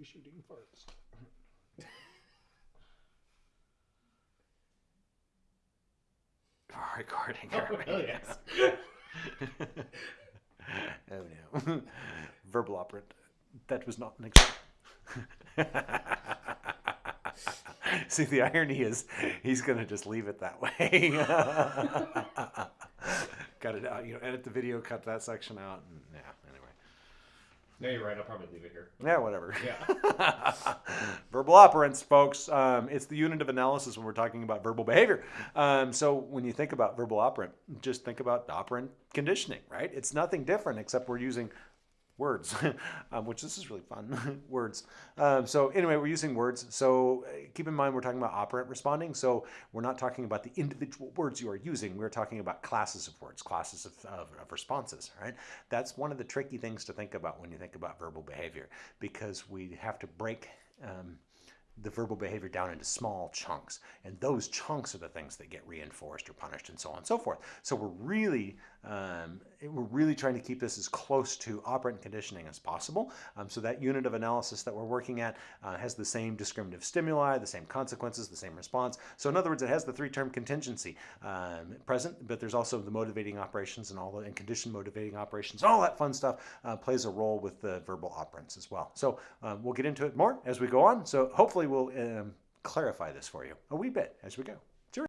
be shooting first. Recording. Oh, hell yes. oh no. Verbal operant. That was not an example. See, the irony is he's going to just leave it that way. Got it out. You know, edit the video, cut that section out, and yeah. No, you're right. I'll probably leave it here. Yeah, whatever. Yeah. verbal operants, folks. Um, it's the unit of analysis when we're talking about verbal behavior. Um, so when you think about verbal operant, just think about operant conditioning, right? It's nothing different except we're using words, um, which this is really fun. words. Um, so anyway, we're using words. So uh, keep in mind we're talking about operant responding. So we're not talking about the individual words you are using. We're talking about classes of words, classes of, of, of responses. Right. That's one of the tricky things to think about when you think about verbal behavior, because we have to break. Um, the verbal behavior down into small chunks. And those chunks are the things that get reinforced or punished and so on and so forth. So we're really, um, we're really trying to keep this as close to operant conditioning as possible. Um, so that unit of analysis that we're working at uh, has the same discriminative stimuli, the same consequences, the same response. So in other words, it has the three-term contingency um, present, but there's also the motivating operations and all the and condition motivating operations, all that fun stuff uh, plays a role with the verbal operants as well. So um, we'll get into it more as we go on. So hopefully we'll um, clarify this for you a wee bit as we go.